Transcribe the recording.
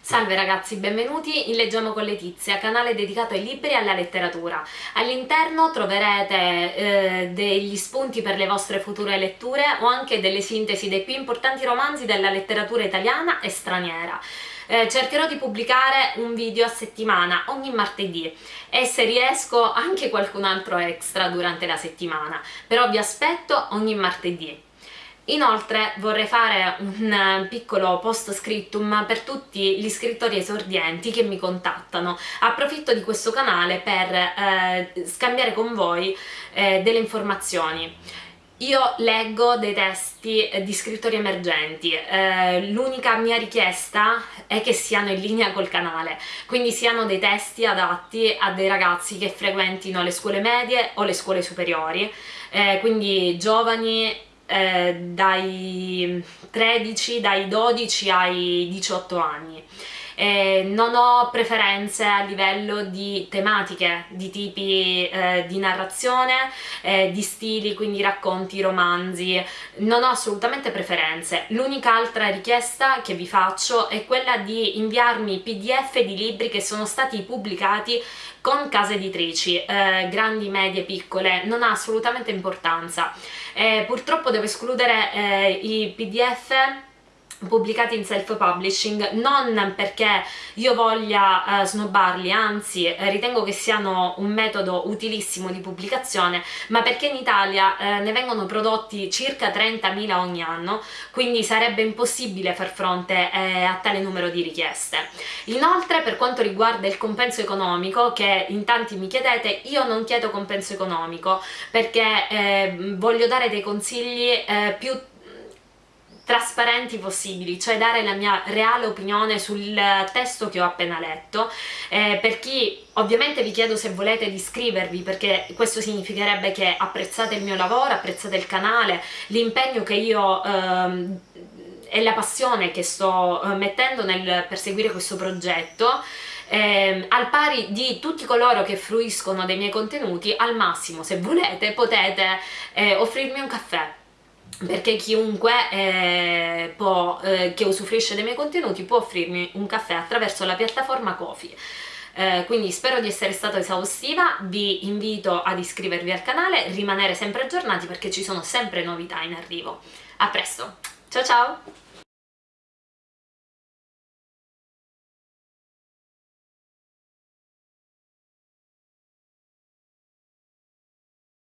Salve ragazzi, benvenuti in Leggiamo con Letizia, canale dedicato ai libri e alla letteratura. All'interno troverete eh, degli spunti per le vostre future letture o anche delle sintesi dei più importanti romanzi della letteratura italiana e straniera. Eh, cercherò di pubblicare un video a settimana ogni martedì e se riesco anche qualcun altro extra durante la settimana, però vi aspetto ogni martedì. Inoltre vorrei fare un eh, piccolo post scriptum per tutti gli scrittori esordienti che mi contattano. Approfitto di questo canale per eh, scambiare con voi eh, delle informazioni. Io leggo dei testi di scrittori emergenti, eh, l'unica mia richiesta è che siano in linea col canale, quindi siano dei testi adatti a dei ragazzi che frequentino le scuole medie o le scuole superiori, eh, quindi giovani eh, dai 13, dai 12 ai 18 anni. Eh, non ho preferenze a livello di tematiche, di tipi eh, di narrazione, eh, di stili, quindi racconti, romanzi, non ho assolutamente preferenze. L'unica altra richiesta che vi faccio è quella di inviarmi pdf di libri che sono stati pubblicati con case editrici, eh, grandi, medie, piccole, non ha assolutamente importanza. Eh, purtroppo devo escludere eh, i pdf pubblicati in self-publishing non perché io voglia eh, snobbarli, anzi eh, ritengo che siano un metodo utilissimo di pubblicazione, ma perché in Italia eh, ne vengono prodotti circa 30.000 ogni anno, quindi sarebbe impossibile far fronte eh, a tale numero di richieste. Inoltre per quanto riguarda il compenso economico, che in tanti mi chiedete, io non chiedo compenso economico perché eh, voglio dare dei consigli eh, più trasparenti possibili, cioè dare la mia reale opinione sul testo che ho appena letto. Eh, per chi ovviamente vi chiedo se volete iscrivervi perché questo significherebbe che apprezzate il mio lavoro, apprezzate il canale, l'impegno che io ehm, e la passione che sto eh, mettendo nel perseguire questo progetto eh, al pari di tutti coloro che fruiscono dei miei contenuti al massimo se volete potete eh, offrirmi un caffè perché chiunque eh, può, eh, che usufruisce dei miei contenuti può offrirmi un caffè attraverso la piattaforma Kofi. Eh, quindi spero di essere stata esaustiva, vi invito ad iscrivervi al canale, rimanere sempre aggiornati perché ci sono sempre novità in arrivo. A presto, ciao ciao!